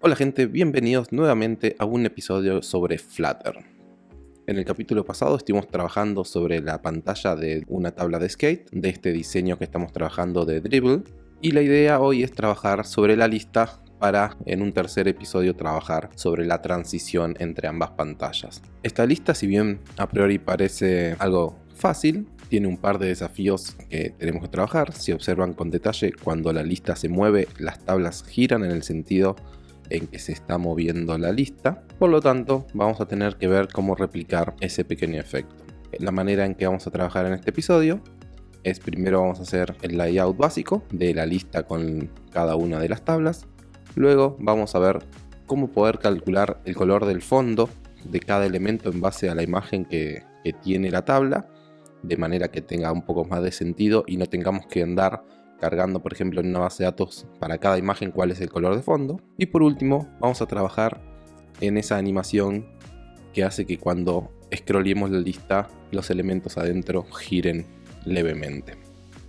Hola gente, bienvenidos nuevamente a un episodio sobre Flutter. En el capítulo pasado estuvimos trabajando sobre la pantalla de una tabla de skate, de este diseño que estamos trabajando de Dribble, y la idea hoy es trabajar sobre la lista para en un tercer episodio trabajar sobre la transición entre ambas pantallas. Esta lista si bien a priori parece algo fácil, tiene un par de desafíos que tenemos que trabajar. Si observan con detalle, cuando la lista se mueve, las tablas giran en el sentido en que se está moviendo la lista. Por lo tanto, vamos a tener que ver cómo replicar ese pequeño efecto. La manera en que vamos a trabajar en este episodio es primero vamos a hacer el layout básico de la lista con cada una de las tablas. Luego vamos a ver cómo poder calcular el color del fondo de cada elemento en base a la imagen que, que tiene la tabla de manera que tenga un poco más de sentido y no tengamos que andar cargando por ejemplo en una base de datos para cada imagen cuál es el color de fondo. Y por último vamos a trabajar en esa animación que hace que cuando scrollemos la lista los elementos adentro giren levemente.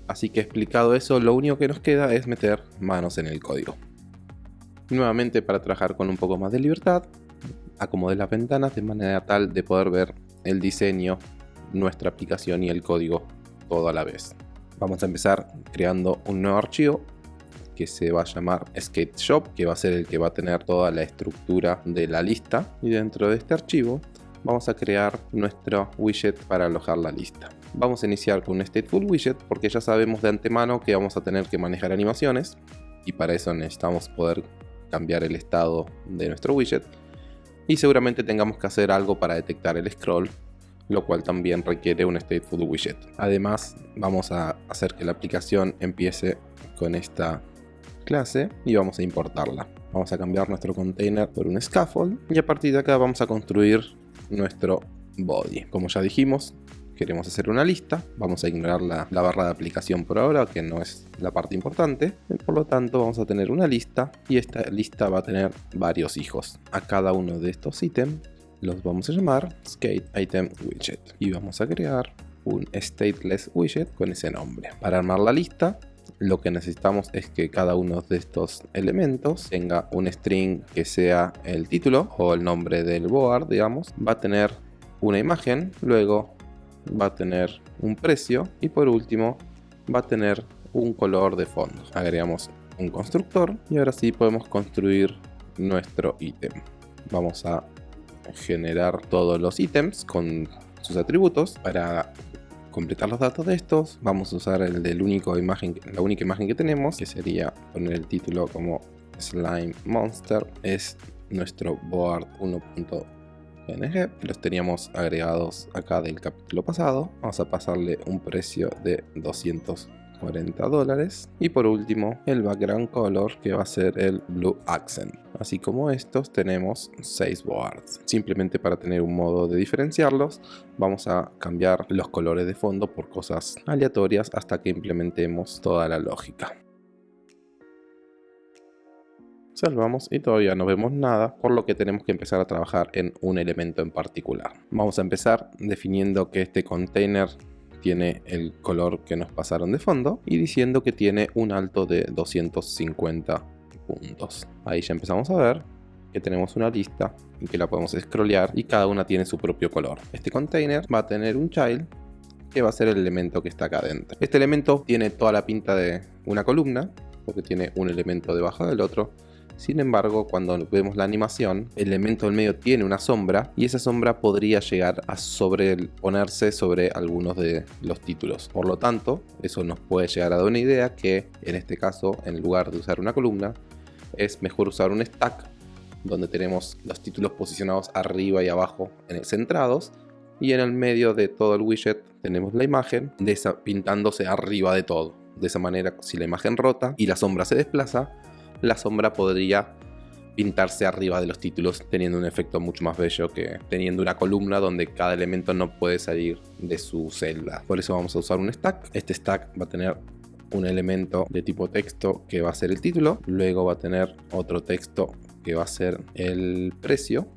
Así que explicado eso, lo único que nos queda es meter manos en el código. Nuevamente para trabajar con un poco más de libertad, acomodé las ventanas de manera tal de poder ver el diseño, nuestra aplicación y el código todo a la vez. Vamos a empezar creando un nuevo archivo que se va a llamar Skate Shop, que va a ser el que va a tener toda la estructura de la lista. Y dentro de este archivo vamos a crear nuestro widget para alojar la lista. Vamos a iniciar con un Stateful Widget porque ya sabemos de antemano que vamos a tener que manejar animaciones y para eso necesitamos poder cambiar el estado de nuestro widget y seguramente tengamos que hacer algo para detectar el scroll lo cual también requiere un stateful widget. Además, vamos a hacer que la aplicación empiece con esta clase y vamos a importarla. Vamos a cambiar nuestro container por un scaffold y a partir de acá vamos a construir nuestro body. Como ya dijimos, queremos hacer una lista, vamos a ignorar la, barra de aplicación por ahora, que no es la parte importante. Por lo tanto, vamos a tener una lista y esta lista va a tener varios hijos. A cada uno de estos ítems los vamos a llamar skate item widget y vamos a crear un stateless widget con ese nombre. Para armar la lista lo que necesitamos es que cada uno de estos elementos tenga un string que sea el título o el nombre del board, digamos. Va a tener una imagen, luego va a tener un precio y por último va a tener un color de fondo. Agregamos un constructor y ahora sí podemos construir nuestro ítem. Vamos a generar todos los ítems con sus atributos. Para completar los datos de estos vamos a usar el del único imagen la única imagen que tenemos que sería poner el título como slime monster. Es nuestro board 1.png los teníamos agregados acá del capítulo pasado. Vamos a pasarle un precio de 200 40 dólares. Y por último, el background color que va a ser el blue accent. Así como estos tenemos 6 boards. Simplemente para tener un modo de diferenciarlos, vamos a cambiar los colores de fondo por cosas aleatorias hasta que implementemos toda la lógica. Salvamos y todavía no vemos nada, por lo que tenemos que empezar a trabajar en un elemento en particular. Vamos a empezar definiendo que este container tiene el color que nos pasaron de fondo y diciendo que tiene un alto de 250 puntos. Ahí ya empezamos a ver que tenemos una lista y que la podemos scrollear y cada una tiene su propio color. Este container va a tener un child que va a ser el elemento que está acá adentro. Este elemento tiene toda la pinta de una columna porque tiene un elemento debajo del otro sin embargo, cuando vemos la animación, el elemento del medio tiene una sombra y esa sombra podría llegar a sobreponerse sobre algunos de los títulos. Por lo tanto, eso nos puede llegar a dar una idea que en este caso, en lugar de usar una columna, es mejor usar un stack donde tenemos los títulos posicionados arriba y abajo centrados y en el medio de todo el widget tenemos la imagen pintándose arriba de todo. De esa manera, si la imagen rota y la sombra se desplaza, la sombra podría pintarse arriba de los títulos teniendo un efecto mucho más bello que teniendo una columna donde cada elemento no puede salir de su celda. Por eso vamos a usar un stack. Este stack va a tener un elemento de tipo texto que va a ser el título, luego va a tener otro texto que va a ser el precio.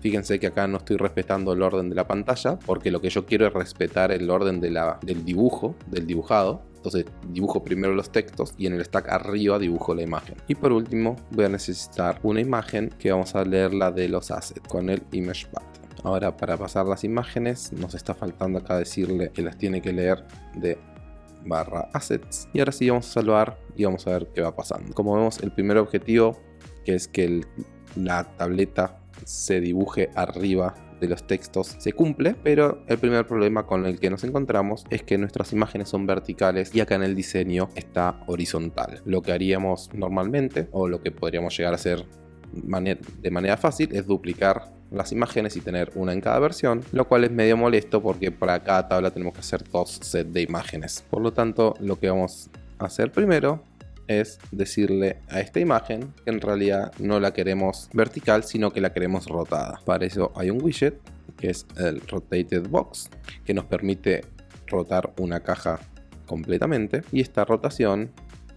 Fíjense que acá no estoy respetando el orden de la pantalla porque lo que yo quiero es respetar el orden del dibujo, del dibujado Entonces dibujo primero los textos y en el stack arriba dibujo la imagen. Y por último voy a necesitar una imagen que vamos a leer la de los assets con el ImagePath. Ahora para pasar las imágenes nos está faltando acá decirle que las tiene que leer de barra assets. Y ahora sí vamos a salvar y vamos a ver qué va pasando. Como vemos el primer objetivo que es que la tableta se dibuje arriba de los textos se cumple, pero el primer problema con el que nos encontramos es que nuestras imágenes son verticales y acá en el diseño está horizontal. Lo que haríamos normalmente, o lo que podríamos llegar a hacer de manera fácil, es duplicar las imágenes y tener una en cada versión, lo cual es medio molesto porque para cada tabla tenemos que hacer dos sets de imágenes. Por lo tanto, lo que vamos a hacer primero es decirle a esta imagen que en realidad no la queremos vertical, sino que la queremos rotada. Para eso hay un widget que es el Rotated Box, que nos permite rotar una caja completamente y esta rotación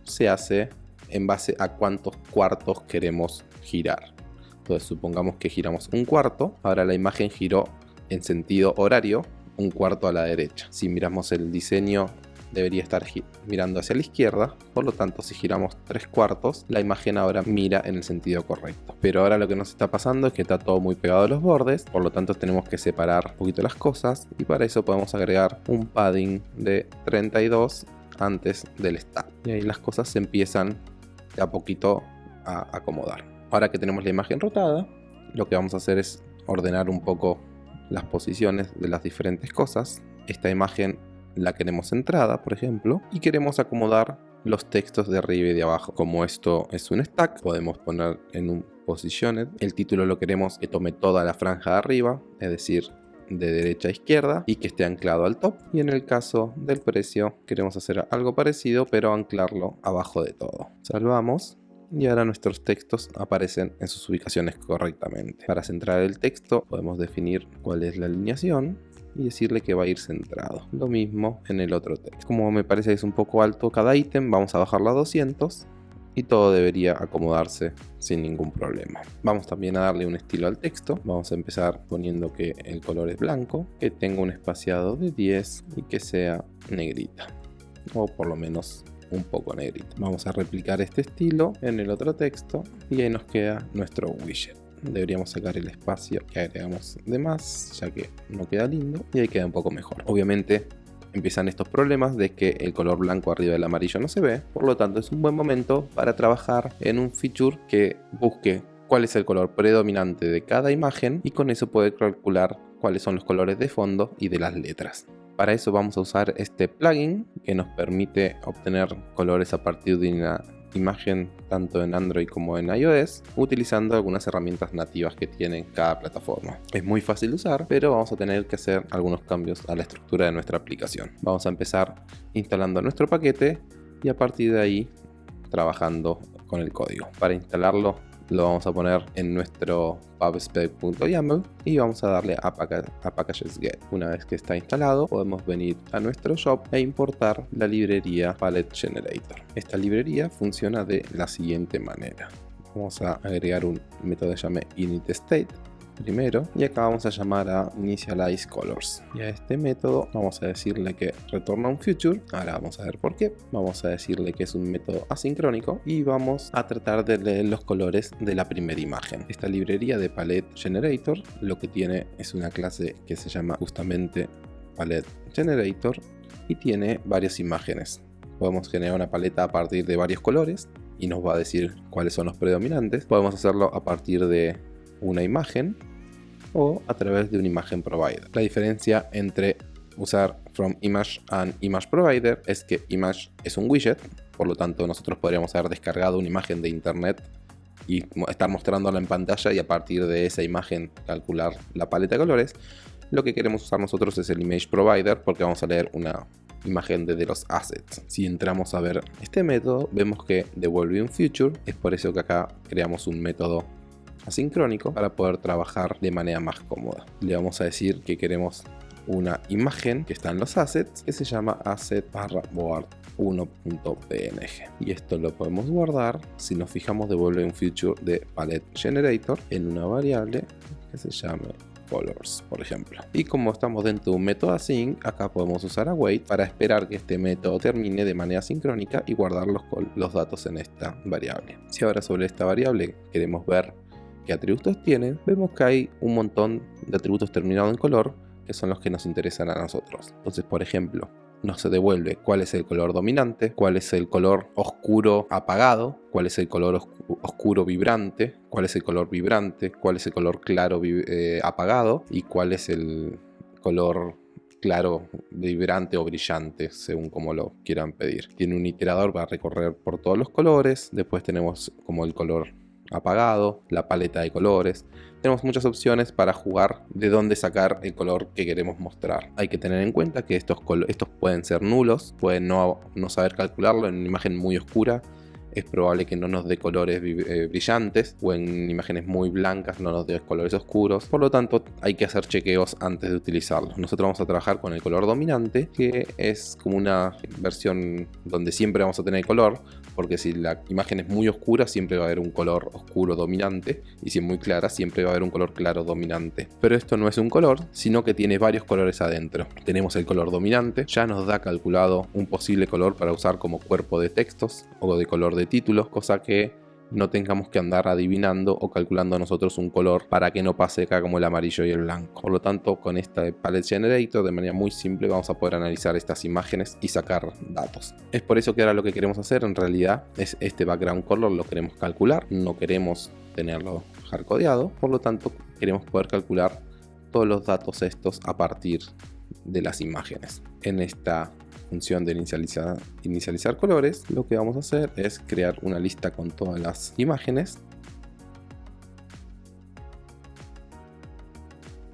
se hace en base a cuántos cuartos queremos girar. Entonces supongamos que giramos un cuarto, ahora la imagen giró en sentido horario un cuarto a la derecha. Si miramos el diseño debería estar mirando hacia la izquierda, por lo tanto si giramos tres cuartos, la imagen ahora mira en el sentido correcto. Pero ahora lo que nos está pasando es que está todo muy pegado a los bordes, por lo tanto tenemos que separar un poquito las cosas y para eso podemos agregar un padding de 32 antes del stack. Y ahí las cosas se empiezan de a poquito a acomodar. Ahora que tenemos la imagen rotada, lo que vamos a hacer es ordenar un poco las posiciones de las diferentes cosas. Esta imagen la queremos centrada, por ejemplo, y queremos acomodar los textos de arriba y de abajo. Como esto es un stack, podemos poner en un positioned. El título lo queremos que tome toda la franja de arriba, es decir, de derecha a izquierda y que esté anclado al top. Y en el caso del precio queremos hacer algo parecido, pero anclarlo abajo de todo. Salvamos y ahora nuestros textos aparecen en sus ubicaciones correctamente. Para centrar el texto podemos definir cuál es la alineación y decirle que va a ir centrado. Lo mismo en el otro texto. Como me parece que es un poco alto cada ítem, vamos a bajarlo a 200 y todo debería acomodarse sin ningún problema. Vamos también a darle un estilo al texto. Vamos a empezar poniendo que el color es blanco, que tenga un espaciado de 10 y que sea negrita. O por lo menos un poco negrita. Vamos a replicar este estilo en el otro texto y ahí nos queda nuestro widget deberíamos sacar el espacio que agregamos de más, ya que no queda lindo y ahí queda un poco mejor. Obviamente empiezan estos problemas de que el color blanco arriba del amarillo no se ve, por lo tanto es un buen momento para trabajar en un feature que busque cuál es el color predominante de cada imagen y con eso poder calcular cuáles son los colores de fondo y de las letras. Para eso vamos a usar este plugin que nos permite obtener colores a partir de una imagen tanto en Android como en iOS utilizando algunas herramientas nativas que tiene cada plataforma. Es muy fácil de usar, pero vamos a tener que hacer algunos cambios a la estructura de nuestra aplicación. Vamos a empezar instalando nuestro paquete y a partir de ahí trabajando con el código. Para instalarlo lo vamos a poner en nuestro pubspec.yaml y vamos a darle a, packages get. Una vez que está instalado, podemos venir a nuestro shop e importar la librería Palette Generator. Esta librería funciona de la siguiente manera. Vamos a agregar un método que llame initState primero y acá vamos a llamar a initialize colors. Y a este método vamos a decirle que retorna un future ahora vamos a ver por qué. Vamos a decirle que es un método asincrónico y vamos a tratar de leer los colores de la primera imagen. Esta librería de palette generator lo que tiene es una clase que se llama justamente palette generator y tiene varias imágenes. Podemos generar una paleta a partir de varios colores y nos va a decir cuáles son los predominantes. Podemos hacerlo a partir de una imagen o a través de un imagen provider. La diferencia entre usar from image and image provider es que image es un widget, por lo tanto nosotros podríamos haber descargado una imagen de internet y estar mostrándola en pantalla y a partir de esa imagen calcular la paleta de colores. Lo que queremos usar nosotros es el image provider porque vamos a leer una imagen de los assets. Si entramos a ver este método, vemos que devuelve un future, es por eso que acá creamos un método asincrónico para poder trabajar de manera más cómoda. Le vamos a decir que queremos una imagen que está en los assets que se llama asset barra board 1.png y esto lo podemos guardar si nos fijamos devuelve un feature de palette generator en una variable que se llame colors, por ejemplo. Y como estamos dentro de un método async, acá podemos usar await para esperar que este método termine de manera sincrónica y guardar los, los datos en esta variable. Si ahora sobre esta variable queremos ver atributos tiene, vemos que hay un montón de atributos terminados en color que son los que nos interesan a nosotros. Entonces, por ejemplo, nos devuelve cuál es el color dominante, cuál es el color oscuro apagado, cuál es el color oscuro vibrante, cuál es el color vibrante, cuál es el color claro eh, apagado y cuál es el color claro, vibrante o brillante, según como lo quieran pedir. Tiene un iterador para recorrer por todos los colores, después tenemos como el color apagado, la paleta de colores. Tenemos muchas opciones para jugar de dónde sacar el color que queremos mostrar. Hay que tener en cuenta que estos, estos pueden ser nulos, pueden no, no saber calcularlo en una imagen muy oscura es probable que no nos dé colores eh, brillantes o en imágenes muy blancas no nos dé colores oscuros. Por lo tanto, hay que hacer chequeos antes de utilizarlos. Nosotros vamos a trabajar con el color dominante, que es como una versión donde siempre vamos a tener color, porque si la imagen es muy oscura, siempre va a haber un color oscuro dominante, y si es muy clara, siempre va a haber un color claro dominante. Pero esto no es un color, sino que tiene varios colores adentro. Tenemos el color dominante, ya nos da calculado un posible color para usar como cuerpo de textos o de color de títulos, cosa que no tengamos que andar adivinando o calculando nosotros un color para que no pase acá como el amarillo y el blanco. Por lo tanto, con esta Palette Generator de manera muy simple vamos a poder analizar estas imágenes y sacar datos. Es por eso que ahora lo que queremos hacer en realidad es este background color lo queremos calcular, no queremos tenerlo hardcodeado, por lo tanto queremos poder calcular todos los datos estos a partir de las imágenes. En esta función de inicializar, colores, lo que vamos a hacer es crear una lista con todas las imágenes.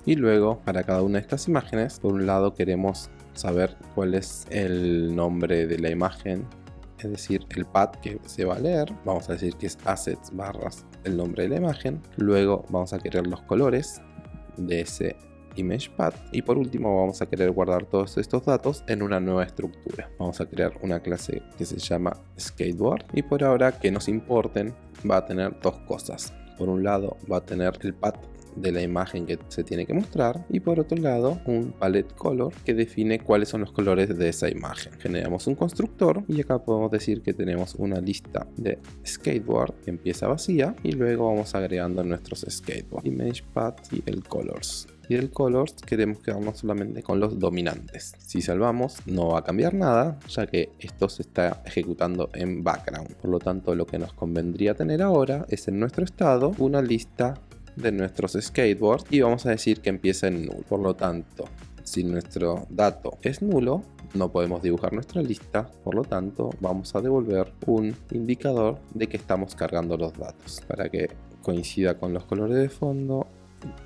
Y luego, para cada una de estas imágenes, por un lado queremos saber cuál es el nombre de la imagen, es decir, el path que se va a leer. Vamos a decir que es assets barras el nombre de la imagen. Luego vamos a querer los colores de ese ImagePath y por último vamos a querer guardar todos estos datos en una nueva estructura. Vamos a crear una clase que se llama skateboard y por ahora que nos importen va a tener dos cosas. Por un lado va a tener el path de la imagen que se tiene que mostrar y por otro lado un palette color que define cuáles son los colores de esa imagen. Generamos un constructor y acá podemos decir que tenemos una lista de skateboard que empieza vacía y luego vamos agregando nuestros skateboard, image path y el colors y el colors queremos quedarnos solamente con los dominantes. Si salvamos no va a cambiar nada ya que esto se está ejecutando en background. Por lo tanto lo que nos convendría tener ahora es en nuestro estado una lista de nuestros skateboards y vamos a decir que empieza en null. Por lo tanto si nuestro dato es nulo no podemos dibujar nuestra lista, por lo tanto vamos a devolver un indicador de que estamos cargando los datos para que coincida con los colores de fondo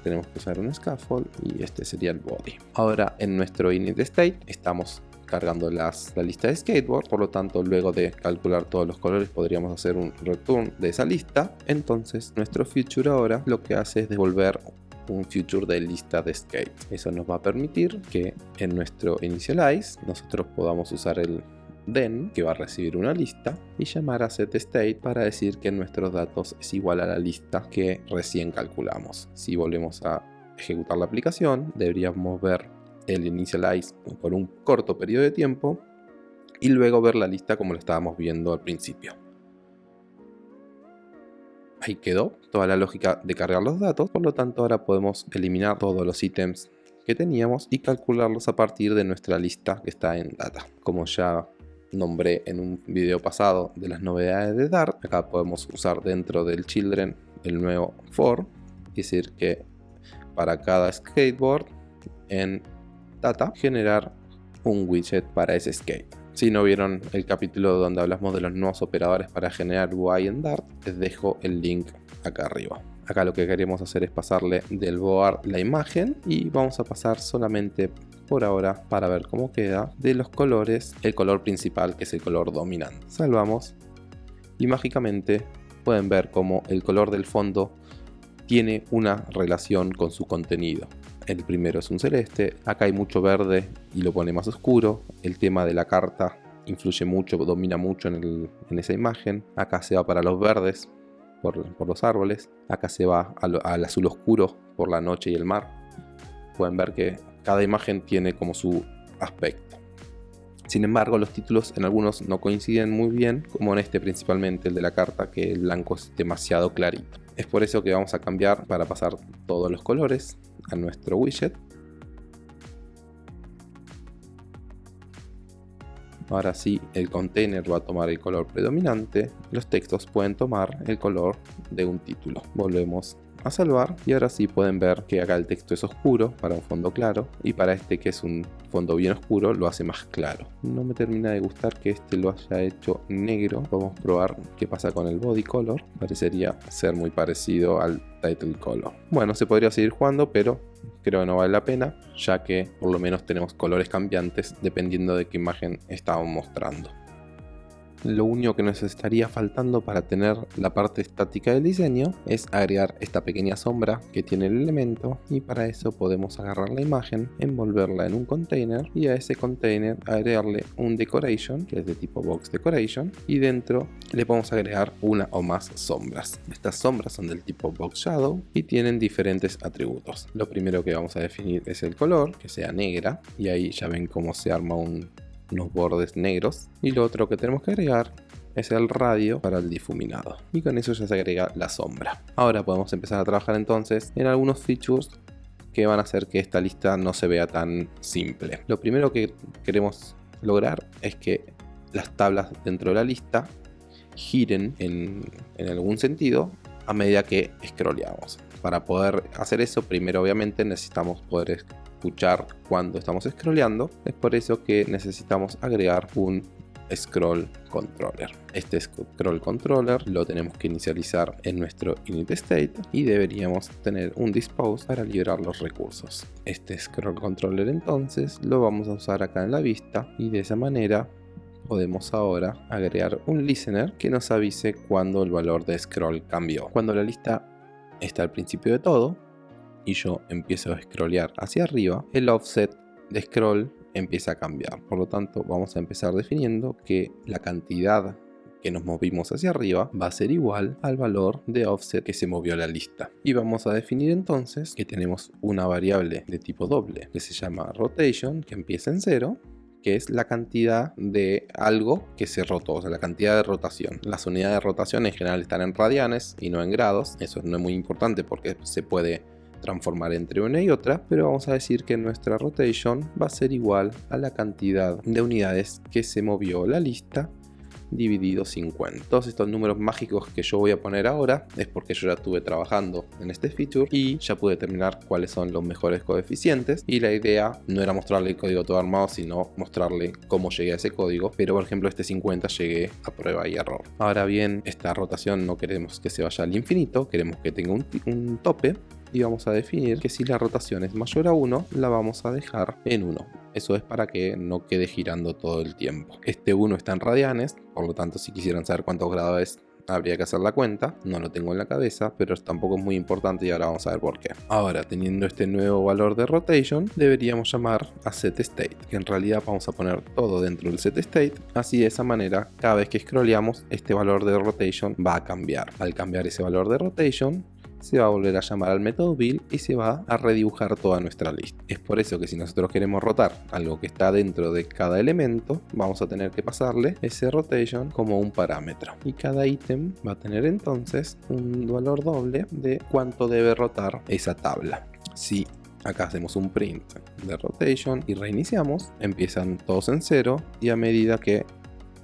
tenemos que usar un scaffold y este sería el body. Ahora en nuestro init state estamos cargando la lista de skateboard, por lo tanto luego de calcular todos los colores podríamos hacer un return de esa lista. Entonces nuestro future ahora lo que hace es devolver un future de lista de skate. Eso nos va a permitir que en nuestro initialize nosotros podamos usar el then, que va a recibir una lista, y llamar a setState para decir que nuestros datos es igual a la lista que recién calculamos. Si volvemos a ejecutar la aplicación, deberíamos ver el initialize por un corto periodo de tiempo y luego ver la lista como lo estábamos viendo al principio. Ahí quedó toda la lógica de cargar los datos, por lo tanto ahora podemos eliminar todos los ítems que teníamos y calcularlos a partir de nuestra lista que está en data. Como ya nombré en un video pasado de las novedades de Dart. Acá podemos usar dentro del children el nuevo for, es decir que para cada skateboard en data generar un widget para ese skate. Si no vieron el capítulo donde hablamos de los nuevos operadores para generar UI en Dart, les dejo el link acá arriba. Acá lo que queremos hacer es pasarle del board la imagen y vamos a pasar solamente por ahora para ver cómo queda de los colores el color principal que es el color dominante. Salvamos y mágicamente pueden ver cómo el color del fondo tiene una relación con su contenido. El primero es un celeste, acá hay mucho verde y lo pone más oscuro. El tema de la carta influye mucho, domina mucho en, esa imagen. Acá se va para los verdes por, los árboles. Acá se va al azul oscuro por la noche y el mar pueden ver que cada imagen tiene como su aspecto. Sin embargo, los títulos en algunos no coinciden muy bien, como en este principalmente, el de la carta, que el blanco es demasiado clarito. Es por eso que vamos a cambiar para pasar todos los colores a nuestro widget. Ahora sí, el container va a tomar el color predominante, los textos pueden tomar el color de un título. Volvemos a salvar y ahora sí pueden ver que acá el texto es oscuro para un fondo claro y para este que es un fondo bien oscuro lo hace más claro. No me termina de gustar que este lo haya hecho negro. Vamos a probar qué pasa con el body color. Parecería ser muy parecido al title color. Bueno, se podría seguir jugando, pero creo que no vale la pena, ya que por lo menos tenemos colores cambiantes dependiendo de qué imagen estamos mostrando. Lo único que nos estaría faltando para tener la parte estática del diseño es agregar esta pequeña sombra que tiene el elemento y para eso podemos agarrar la imagen, envolverla en un container y a ese container agregarle un decoration que es de tipo box decoration y dentro le podemos agregar una o más sombras. Estas sombras son del tipo box shadow y tienen diferentes atributos. Lo primero que vamos a definir es el color, que sea negra y ahí ya ven cómo se arma un unos bordes negros. Y lo otro que tenemos que agregar es el radio para el difuminado. Y con eso ya se agrega la sombra. Ahora podemos empezar a trabajar entonces en algunos features que van a hacer que esta lista no se vea tan simple. Lo primero que queremos lograr es que las tablas dentro de la lista giren en, en algún sentido a medida que scrolleamos. Para poder hacer eso primero obviamente necesitamos poder escuchar cuando estamos scrolleando. Es por eso que necesitamos agregar un scroll controller. Este scroll controller lo tenemos que inicializar en nuestro init state y deberíamos tener un dispose para liberar los recursos. Este scroll controller entonces lo vamos a usar acá en la vista y de esa manera podemos ahora agregar un listener que nos avise cuando el valor de scroll cambió. Cuando la lista está al principio de todo, y yo empiezo a scrollear hacia arriba, el offset de scroll empieza a cambiar. Por lo tanto, vamos a empezar definiendo que la cantidad que nos movimos hacia arriba va a ser igual al valor de offset que se movió la lista. Y vamos a definir entonces que tenemos una variable de tipo doble que se llama rotation, que empieza en 0 que es la cantidad de algo que se rotó, o sea, la cantidad de rotación. Las unidades de rotación en general están en radianes y no en grados, eso no es muy importante porque se puede transformar entre una y otra, pero vamos a decir que nuestra rotation va a ser igual a la cantidad de unidades que se movió la lista dividido 50. Todos estos números mágicos que yo voy a poner ahora es porque yo ya estuve trabajando en este feature y ya pude determinar cuáles son los mejores coeficientes y la idea no era mostrarle el código todo armado sino mostrarle cómo llegué a ese código pero por ejemplo este 50 llegué a prueba y error. Ahora bien esta rotación no queremos que se vaya al infinito, queremos que tenga un, un tope y vamos a definir que si la rotación es mayor a 1 la vamos a dejar en 1 eso es para que no quede girando todo el tiempo este 1 está en radianes por lo tanto si quisieran saber cuántos grados es habría que hacer la cuenta, no lo tengo en la cabeza, pero tampoco es muy importante y ahora vamos a ver por qué. Ahora, teniendo este nuevo valor de rotation, deberíamos llamar a setState, que en realidad vamos a poner todo dentro del setState, así de esa manera, cada vez que scrolleamos, este valor de rotation va a cambiar. Al cambiar ese valor de rotation, se va a volver a llamar al método build y se va a redibujar toda nuestra lista. Es por eso que si nosotros queremos rotar algo que está dentro de cada elemento, vamos a tener que pasarle ese rotation como un parámetro. Y cada ítem va a tener entonces un valor doble de cuánto debe rotar esa tabla. Si acá hacemos un print de rotation y reiniciamos, empiezan todos en cero y a medida que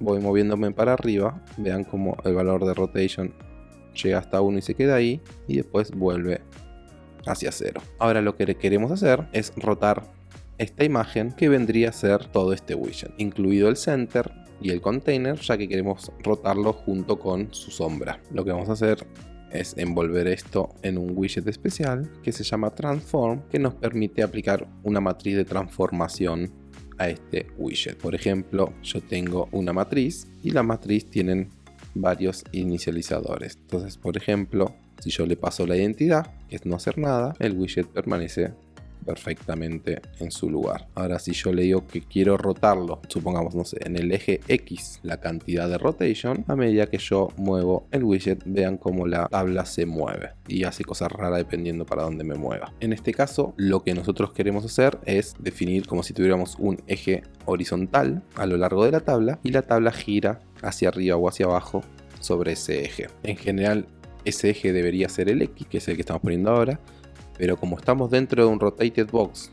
voy moviéndome para arriba, vean como el valor de rotation llega hasta 1 y se queda ahí y después vuelve hacia 0. Ahora lo que queremos hacer es rotar esta imagen que vendría a ser todo este widget, incluido el center y el container, ya que queremos rotarlo junto con su sombra. Lo que vamos a hacer es envolver esto en un widget especial que se llama transform, que nos permite aplicar una matriz de transformación a este widget. Por ejemplo, yo tengo una matriz y la matriz tienen varios inicializadores. Entonces, por ejemplo, si yo le paso la identidad, que es no hacer nada, el widget permanece perfectamente en su lugar. Ahora si yo le digo que quiero rotarlo, supongamos, no sé, en el eje X la cantidad de rotation, a medida que yo muevo el widget, vean cómo la tabla se mueve y hace cosas raras dependiendo para dónde me mueva. En este caso, lo que nosotros queremos hacer es definir como si tuviéramos un eje horizontal a lo largo de la tabla y la tabla gira hacia arriba o hacia abajo sobre ese eje. En general, ese eje debería ser el X, que es el que estamos poniendo ahora, pero como estamos dentro de un rotated box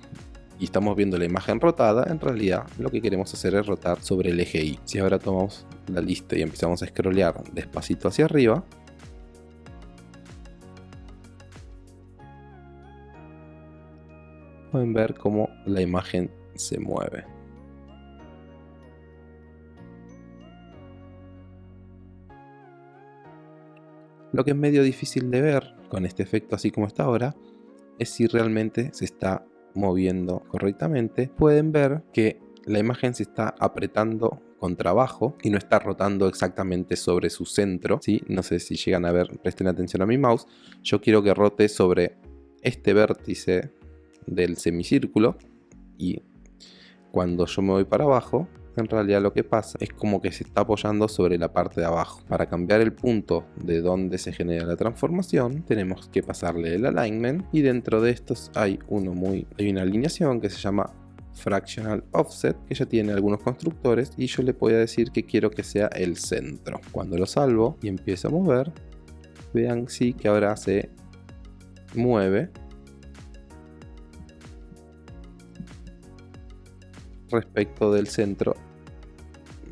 y estamos viendo la imagen rotada, en realidad lo que queremos hacer es rotar sobre el eje Y. Si ahora tomamos la lista y empezamos a scrollear despacito hacia arriba, pueden ver cómo la imagen se mueve. Lo que es medio difícil de ver con este efecto así como está ahora es si realmente se está moviendo correctamente. Pueden ver que la imagen se está apretando contra abajo y no está rotando exactamente sobre su centro. ¿sí? No sé si llegan a ver, presten atención a mi mouse. Yo quiero que rote sobre este vértice del semicírculo y cuando yo me voy para abajo en realidad lo que pasa es como que se está apoyando sobre la parte de abajo. Para cambiar el punto de donde se genera la transformación, tenemos que pasarle el alignment y dentro de estos hay uno muy hay una alineación que se llama fractional offset que ya tiene algunos constructores y yo le voy a decir que quiero que sea el centro. Cuando lo salvo y empiezo a mover, vean sí que ahora se mueve respecto del centro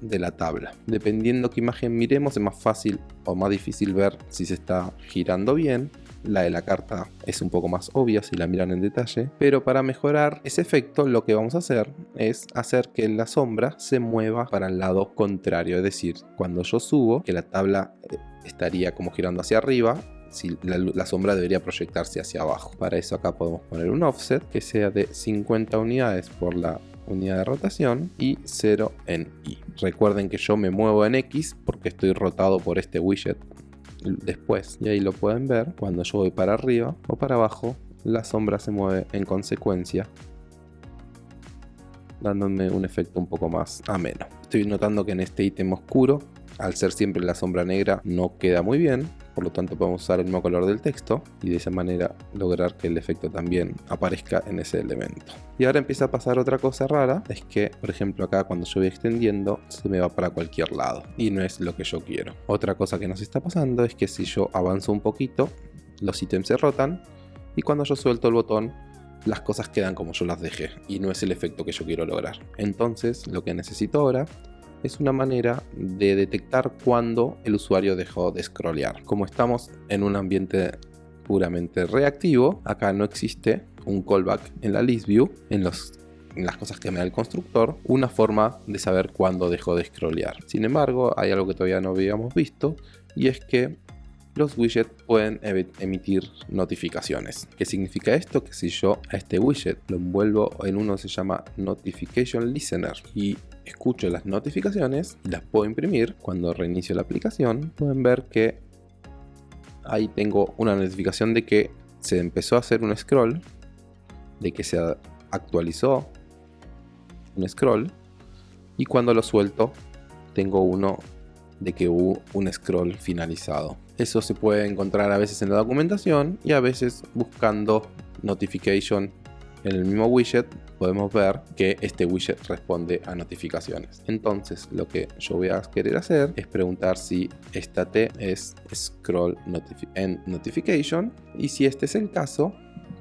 de la tabla. Dependiendo qué imagen miremos es más fácil o más difícil ver si se está girando bien. La de la carta es un poco más obvia si la miran en detalle, pero para mejorar ese efecto lo que vamos a hacer es hacer que la sombra se mueva para el lado contrario, es decir, cuando yo subo, que la tabla eh, estaría como girando hacia arriba, si la, la, sombra debería proyectarse hacia abajo. Para eso acá podemos poner un offset que sea de 50 unidades por la unidad de rotación y 0 en Y. Recuerden que yo me muevo en X porque estoy rotado por este widget después y ahí lo pueden ver cuando yo voy para arriba o para abajo la sombra se mueve en consecuencia dándome un efecto un poco más ameno. Estoy notando que en este ítem oscuro al ser siempre la sombra negra no queda muy bien por lo tanto podemos usar el mismo color del texto y de esa manera lograr que el efecto también aparezca en ese elemento. Y ahora empieza a pasar otra cosa rara, es que por ejemplo acá cuando yo voy extendiendo se me va para cualquier lado y no es lo que yo quiero. Otra cosa que nos está pasando es que si yo avanzo un poquito, los ítems se rotan y cuando yo suelto el botón las cosas quedan como yo las dejé y no es el efecto que yo quiero lograr. Entonces lo que necesito ahora es una manera de detectar cuando el usuario dejó de scrollear. Como estamos en un ambiente puramente reactivo, acá no existe un callback en la list view, en, las cosas que me da el constructor, una forma de saber cuándo dejó de scrollear. Sin embargo, hay algo que todavía no habíamos visto y es que los widgets pueden emitir notificaciones. ¿Qué significa esto? Que si yo a este widget lo envuelvo en uno que se llama Notification Listener y escucho las notificaciones las puedo imprimir, cuando reinicio la aplicación pueden ver que ahí tengo una notificación de que se empezó a hacer un scroll, de que se actualizó un scroll y cuando lo suelto tengo uno de que hubo un scroll finalizado. Eso se puede encontrar a veces en la documentación y a veces buscando notification en el mismo widget podemos ver que este widget responde a notificaciones. Entonces lo que yo voy a querer hacer es preguntar si esta T es scroll en notification y si este es el caso,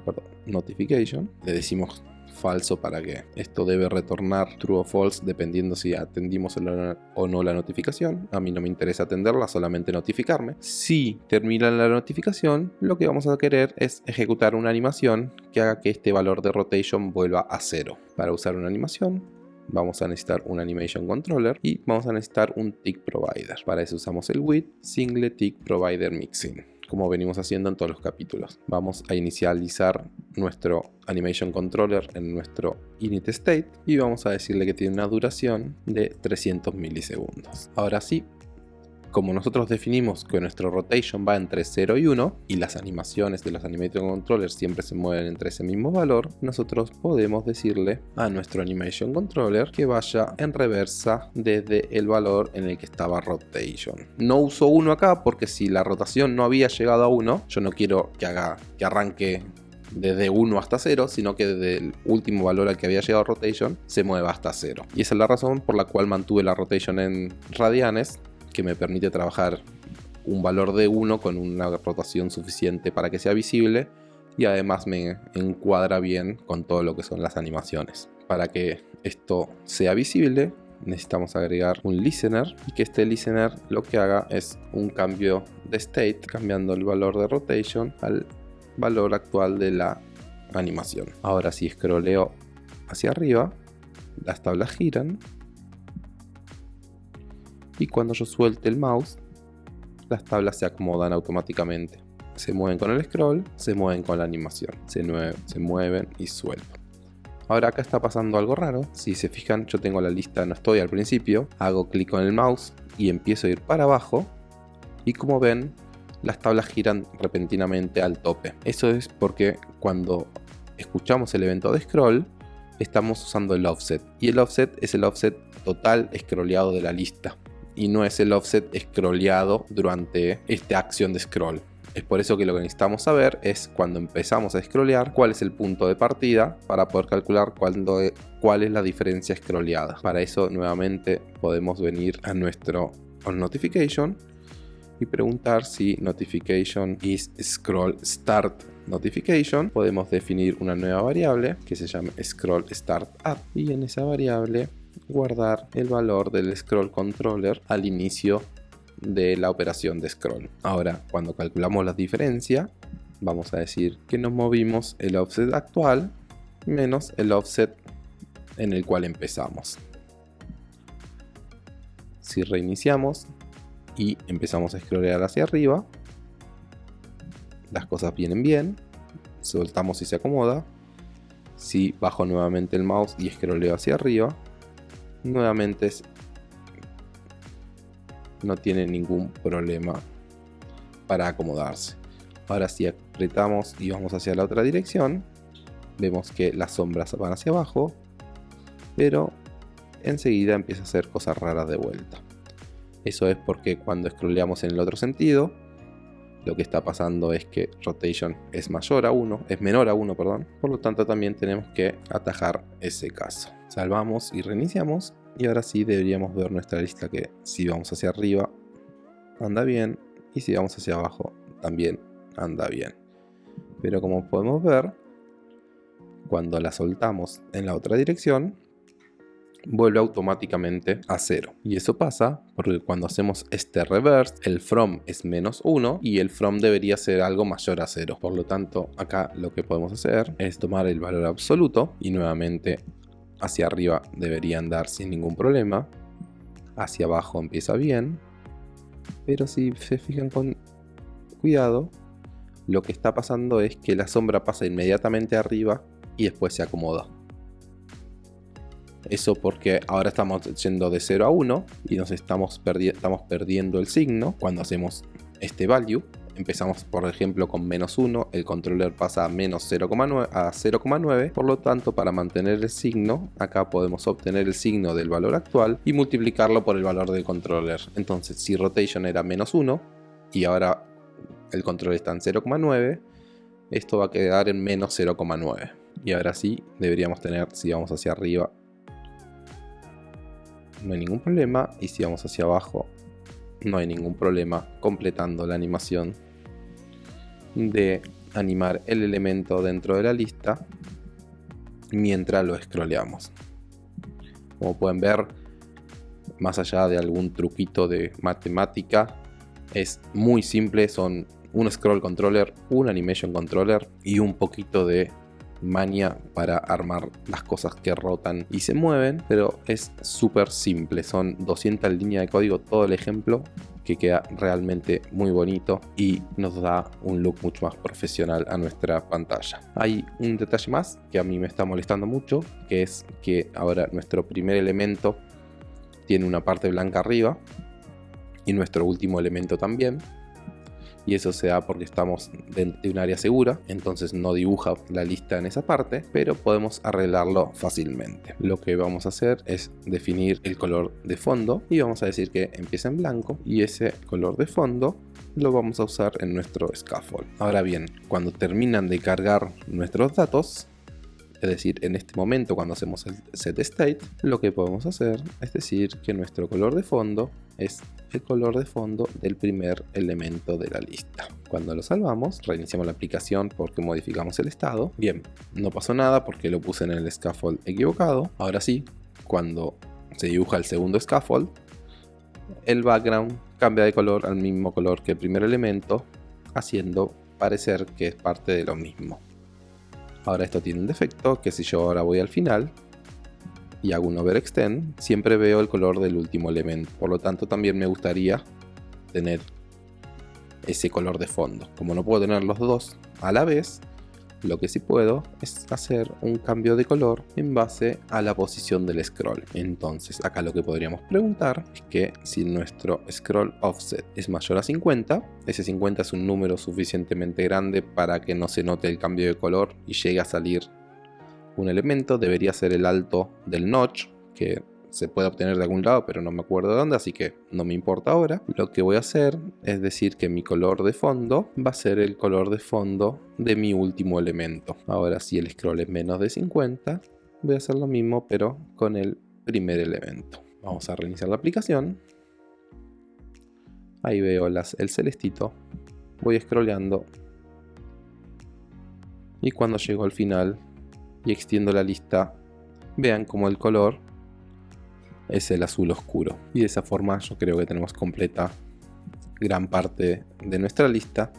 perdón, notification, le decimos falso para que esto debe retornar true o false dependiendo si atendimos o no la notificación. A mí no me interesa atenderla, solamente notificarme. Si termina la notificación, lo que vamos a querer es ejecutar una animación que haga que este valor de rotation vuelva a cero. Para usar una animación, vamos a necesitar un animation controller y vamos a necesitar un tick provider. Para eso usamos el with single tick provider mixing como venimos haciendo en todos los capítulos. Vamos a inicializar nuestro animation controller en nuestro init state y vamos a decirle que tiene una duración de 300 milisegundos. Ahora sí, como nosotros definimos que nuestro rotation va entre 0 y 1 y las animaciones de los animation controllers siempre se mueven entre ese mismo valor, nosotros podemos decirle a nuestro animation controller que vaya en reversa desde el valor en el que estaba rotation. No uso 1 acá porque si la rotación no había llegado a 1, yo no quiero que haga que arranque desde 1 hasta 0, sino que desde el último valor al que había llegado rotation se mueva hasta 0. Y esa es la razón por la cual mantuve la rotation en radianes, que me permite trabajar un valor de 1 con una rotación suficiente para que sea visible y además me encuadra bien con todo lo que son las animaciones. Para que esto sea visible necesitamos agregar un listener y que este listener lo que haga es un cambio de state cambiando el valor de rotation al valor actual de la animación. Ahora si scrolleo hacia arriba, las tablas giran y cuando yo suelte el mouse, las tablas se acomodan automáticamente. Se mueven con el scroll, se mueven con la animación, se, mueven y suelto. Ahora acá está pasando algo raro, si se fijan yo tengo la lista, no estoy al principio, hago clic con el mouse y empiezo a ir para abajo y como ven las tablas giran repentinamente al tope. Eso es porque cuando escuchamos el evento de scroll, estamos usando el offset. Y el offset es el offset total scrolleado de la lista. Y no es el offset scrolleado durante esta acción de scroll. Es por eso que lo que necesitamos saber es cuando empezamos a scrollear cuál es el punto de partida para poder calcular cuándo, cuál es la diferencia scrolleada. Para eso nuevamente podemos venir a nuestro on notification y preguntar si notification is scroll start notification. Podemos definir una nueva variable que se llama scroll start up y en esa variable guardar el valor del scroll controller al inicio de la operación de scroll. Ahora, cuando calculamos la diferencia, vamos a decir que nos movimos el offset actual menos el offset en el cual empezamos. Si reiniciamos, y empezamos a scrollear hacia arriba. Las cosas vienen bien. Soltamos y se acomoda. Si bajo nuevamente el mouse y scrolleo hacia arriba, nuevamente no tiene ningún problema para acomodarse. Ahora si apretamos y vamos hacia la otra dirección, vemos que las sombras van hacia abajo, pero enseguida empieza a hacer cosas raras de vuelta. Eso es porque cuando scrolleamos en el otro sentido, lo que está pasando es que rotation es mayor a 1, es menor a 1, perdón. Por lo tanto también tenemos que atajar ese caso. Salvamos y reiniciamos. Y ahora sí deberíamos ver nuestra lista que si vamos hacia arriba anda bien y si vamos hacia abajo también anda bien. Pero como podemos ver, cuando la soltamos en la otra dirección, vuelve automáticamente a 0. Y eso pasa porque cuando hacemos este reverse, el from es menos 1 y el from debería ser algo mayor a 0. Por lo tanto, acá lo que podemos hacer es tomar el valor absoluto y nuevamente hacia arriba debería andar sin ningún problema. Hacia abajo empieza bien. Pero si se fijan con cuidado, lo que está pasando es que la sombra pasa inmediatamente arriba y después se acomoda. Eso porque ahora estamos yendo de 0 a 1 y nos estamos, estamos perdiendo el signo cuando hacemos este value. Empezamos por ejemplo con menos 1, el controller pasa a menos 0,9 a 0,9, por lo tanto para mantener el signo, acá podemos obtener el signo del valor actual y multiplicarlo por el valor del controller. Entonces si rotation era menos 1 y ahora el control está en 0,9, esto va a quedar en menos 0,9. Y ahora sí deberíamos tener, si vamos hacia arriba, no hay ningún problema y si vamos hacia abajo no hay ningún problema completando la animación de animar el elemento dentro de la lista mientras lo scrolleamos. Como pueden ver, más allá de algún truquito de matemática, es muy simple, son un scroll controller, un animation controller y un poquito de mania para armar las cosas que rotan y se mueven, pero es súper simple, son 200 líneas de código todo el ejemplo que queda realmente muy bonito y nos da un look mucho más profesional a nuestra pantalla. Hay un detalle más que a mí me está molestando mucho, que es que ahora nuestro primer elemento tiene una parte blanca arriba y nuestro último elemento también y eso se da porque estamos dentro de un área segura, entonces no dibuja la lista en esa parte, pero podemos arreglarlo fácilmente. Lo que vamos a hacer es definir el color de fondo y vamos a decir que empieza en blanco y ese color de fondo lo vamos a usar en nuestro scaffold. Ahora bien, cuando terminan de cargar nuestros datos, es decir, en este momento cuando hacemos el set state, lo que podemos hacer es decir que nuestro color de fondo es el color de fondo del primer elemento de la lista. Cuando lo salvamos, reiniciamos la aplicación porque modificamos el estado. Bien, no pasó nada porque lo puse en el scaffold equivocado. Ahora sí, cuando se dibuja el segundo scaffold, el background cambia de color al mismo color que el primer elemento, haciendo parecer que es parte de lo mismo. Ahora esto tiene un defecto, que si yo ahora voy al final y hago un overextend, siempre veo el color del último elemento. Por lo tanto también me gustaría tener ese color de fondo. Como no puedo tener los dos a la vez, lo que sí puedo es hacer un cambio de color en base a la posición del scroll. Entonces acá lo que podríamos preguntar es que si nuestro scroll offset es mayor a 50, ese 50 es un número suficientemente grande para que no se note el cambio de color y llegue a salir un elemento, debería ser el alto del notch, que se puede obtener de algún lado, pero no me acuerdo de dónde, así que no me importa ahora. Lo que voy a hacer es decir que mi color de fondo va a ser el color de fondo de mi último elemento. Ahora si el scroll es menos de 50, voy a hacer lo mismo, pero con el primer elemento. Vamos a reiniciar la aplicación. Ahí veo las, el celestito. Voy scrolleando. Y cuando llego al final y extiendo la lista, vean como el color es el azul oscuro. Y de esa forma yo creo que tenemos completa gran parte de nuestra lista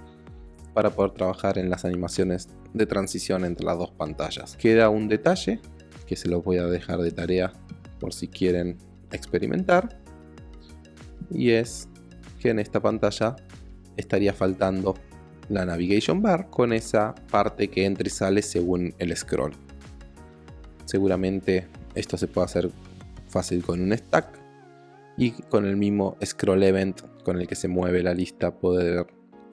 para poder trabajar en las animaciones de transición entre las dos pantallas. Queda un detalle que se los voy a dejar de tarea por si quieren experimentar y es que en esta pantalla estaría faltando la navigation bar con esa parte que entra y sale según el scroll. Seguramente esto se puede hacer fácil con un stack y con el mismo scroll event con el que se mueve la lista poder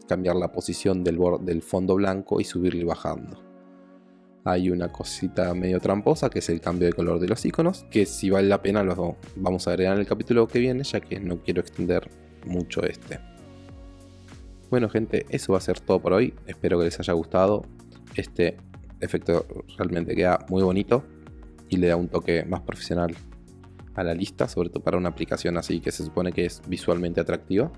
cambiar la posición del, del fondo blanco y subirlo y bajando. Hay una cosita medio tramposa que es el cambio de color de los iconos que si vale la pena lo vamos a agregar en el capítulo que viene ya que no quiero extender mucho este. Bueno gente, eso va a ser todo por hoy, espero que les haya gustado. Este efecto realmente queda muy bonito y le da un toque más profesional a la lista, sobre todo para una aplicación así que se supone que es visualmente atractiva.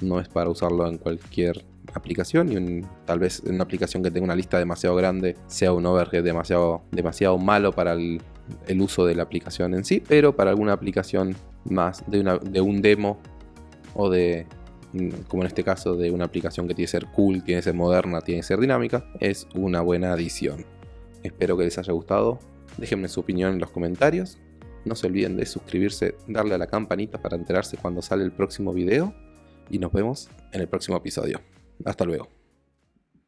No es para usarlo en cualquier aplicación y tal vez una aplicación que tenga una lista demasiado grande sea un overhead demasiado, demasiado malo para el, uso de la aplicación en sí, pero para alguna aplicación más de, una, de un demo o de, como en este caso, de una aplicación que tiene que ser cool, tiene que ser moderna, tiene que ser dinámica, es una buena adición. Espero que les haya gustado. Déjenme su opinión en los comentarios. No se olviden de suscribirse, darle a la campanita para enterarse cuando sale el próximo video. Y nos vemos en el próximo episodio. Hasta luego.